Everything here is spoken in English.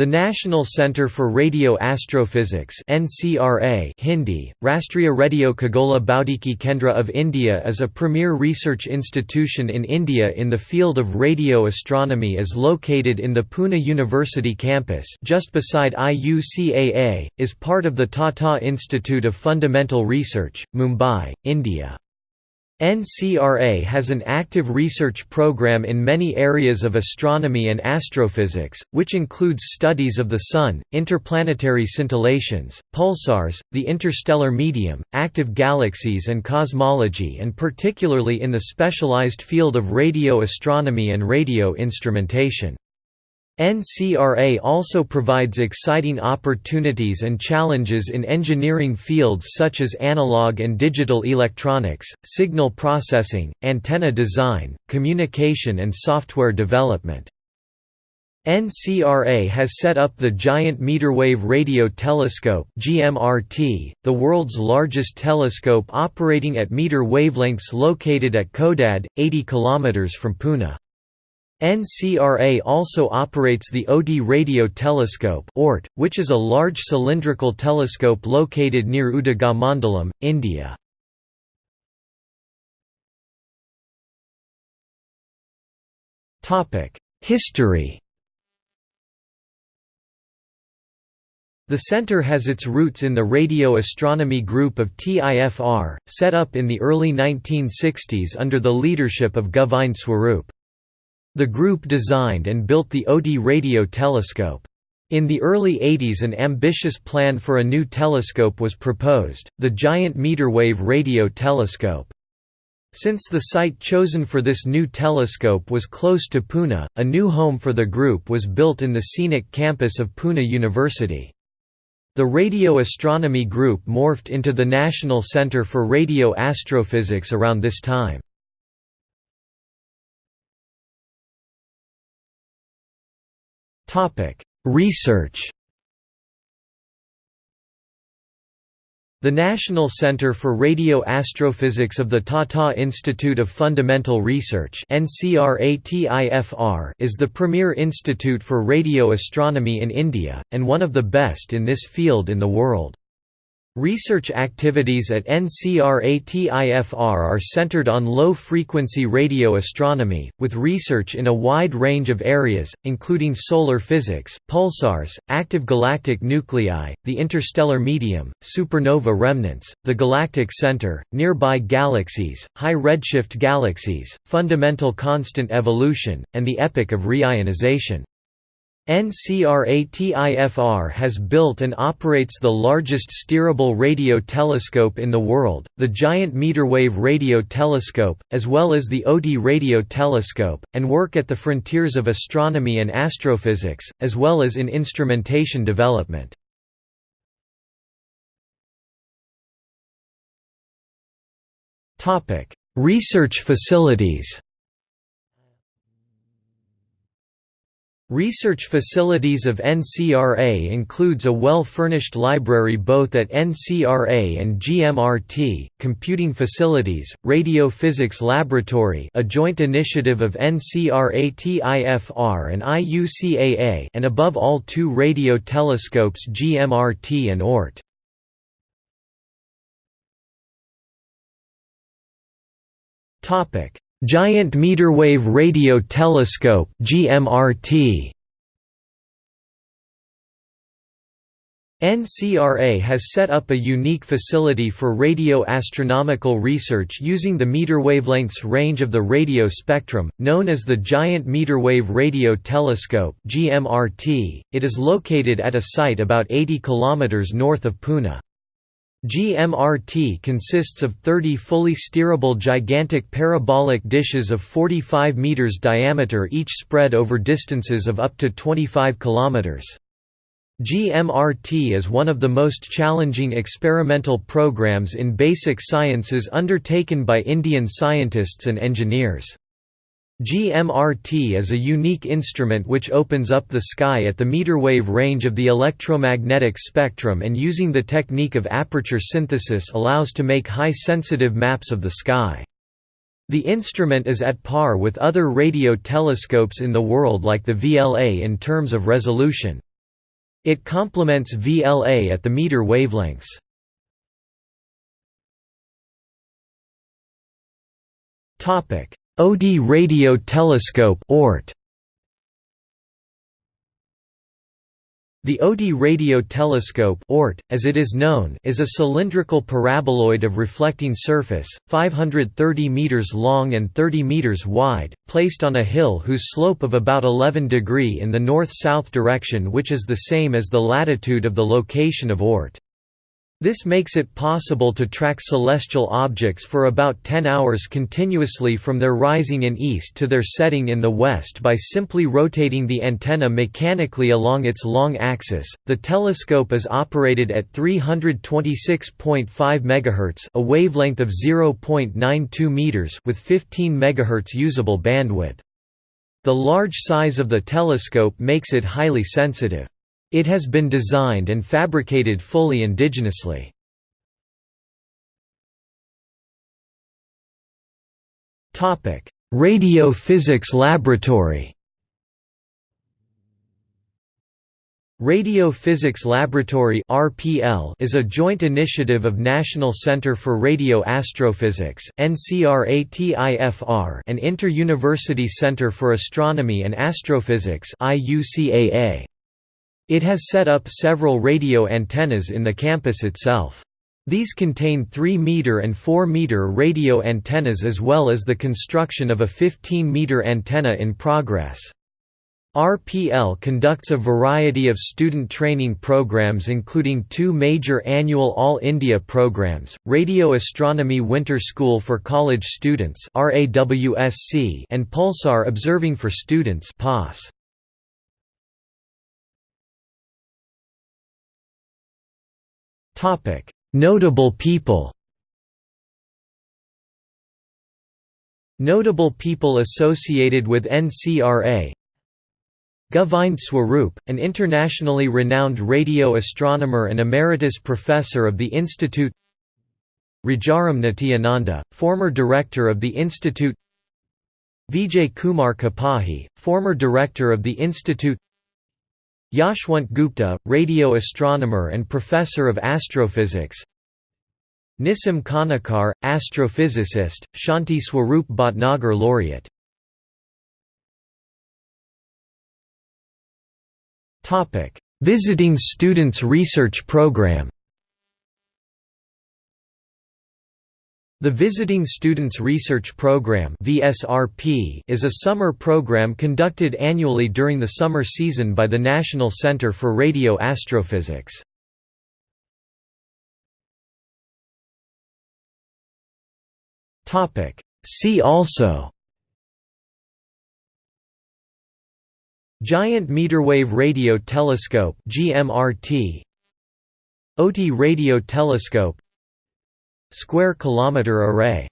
The National Centre for Radio Astrophysics (NCRA) Hindi, Rashtriya Radio Khagola Bhautiki Kendra of India is a premier research institution in India in the field of radio astronomy is located in the Pune University campus just beside IUCAA, is part of the Tata Institute of Fundamental Research, Mumbai, India. NCRA has an active research program in many areas of astronomy and astrophysics, which includes studies of the Sun, interplanetary scintillations, pulsars, the interstellar medium, active galaxies and cosmology and particularly in the specialized field of radio astronomy and radio instrumentation. NCRA also provides exciting opportunities and challenges in engineering fields such as analog and digital electronics, signal processing, antenna design, communication and software development. NCRA has set up the Giant Meterwave Radio Telescope (GMRT), the world's largest telescope operating at meter wavelengths located at Khodad, 80 km from Pune. NCRA also operates the Ooty Radio Telescope which is a large cylindrical telescope located near Udhagamandalam, India. History The center has its roots in the radio astronomy group of TIFR, set up in the early 1960s under the leadership of Govind Swarup. The group designed and built the Ooty radio telescope. In the early 80s an ambitious plan for a new telescope was proposed, the Giant Meterwave Radio Telescope. Since the site chosen for this new telescope was close to Pune, a new home for the group was built in the scenic campus of Pune University. The Radio Astronomy Group morphed into the National Centre for Radio Astrophysics around this time. Research The National Center for Radio Astrophysics of the Tata Institute of Fundamental Research is the premier institute for radio astronomy in India, and one of the best in this field in the world. Research activities at NCRATIFR are centered on low-frequency radio astronomy, with research in a wide range of areas, including solar physics, pulsars, active galactic nuclei, the interstellar medium, supernova remnants, the galactic center, nearby galaxies, high redshift galaxies, fundamental constant evolution, and the epoch of reionization. NCRATIFR has built and operates the largest steerable radio telescope in the world, the Giant Meterwave Radio Telescope, as well as the Ooty Radio Telescope, and work at the frontiers of astronomy and astrophysics, as well as in instrumentation development. Research facilities Research facilities of NCRA includes a well-furnished library both at NCRA and GMRT, computing facilities, radio physics laboratory a joint initiative of NCRA-TIFR and IUCAA and above all two radio telescopes GMRT and ORT. Giant Meterwave Radio Telescope GMRT NCRA has set up a unique facility for radio astronomical research using the meter wavelengths range of the radio spectrum, known as the Giant Meterwave Radio Telescope (GMRT). It is located at a site about 80 km north of Pune. GMRT consists of 30 fully steerable gigantic parabolic dishes of 45 meters diameter each spread over distances of up to 25 kilometers. GMRT is one of the most challenging experimental programs in basic sciences undertaken by Indian scientists and engineers. GMRT is a unique instrument which opens up the sky at the meter wave range of the electromagnetic spectrum and using the technique of aperture synthesis allows to make high-sensitive maps of the sky. The instrument is at par with other radio telescopes in the world like the VLA in terms of resolution. It complements VLA at the meter wavelengths. Ooty radio telescope ORT. The Ooty radio telescope ORT, as it is known, is a cylindrical paraboloid of reflecting surface, 530 meters long and 30 meters wide, placed on a hill whose slope of about 11 degree in the north-south direction which is the same as the latitude of the location of ORT. This makes it possible to track celestial objects for about 10 hours continuously from their rising in east to their setting in the west by simply rotating the antenna mechanically along its long axis. The telescope is operated at 326.5 MHz, a wavelength of 0.92 meters with 15 MHz usable bandwidth. The large size of the telescope makes it highly sensitive. It has been designed and fabricated fully indigenously. Radio Physics Laboratory Radio Physics Laboratory (RPL) is a joint initiative of National Center for Radio Astrophysics (NCRATIFR) and Inter-University Center for Astronomy and Astrophysics (IUCAA). It has set up several radio antennas in the campus itself. These contain 3-meter and 4-meter radio antennas as well as the construction of a 15-meter antenna in progress. RPL conducts a variety of student training programs including two major annual All India programs, Radio Astronomy Winter School for College Students and Pulsar Observing for Students. Notable people Notable people associated with NCRA Govind Swarup, an internationally renowned radio astronomer and emeritus professor of the Institute Rajaram Nityananda, former director of the Institute Vijay Kumar Kapahi, former director of the Institute Yashwant Gupta, radio astronomer and professor of astrophysics. Nissim Kanekar, astrophysicist, Shanti Swarup Bhatnagar laureate. Visiting Students Research Program The Visiting Students Research Program is a summer program conducted annually during the summer season by the National Center for Radio Astrophysics. See also Giant Meterwave Radio Telescope GMRT Ooty Radio Telescope Square Kilometre Array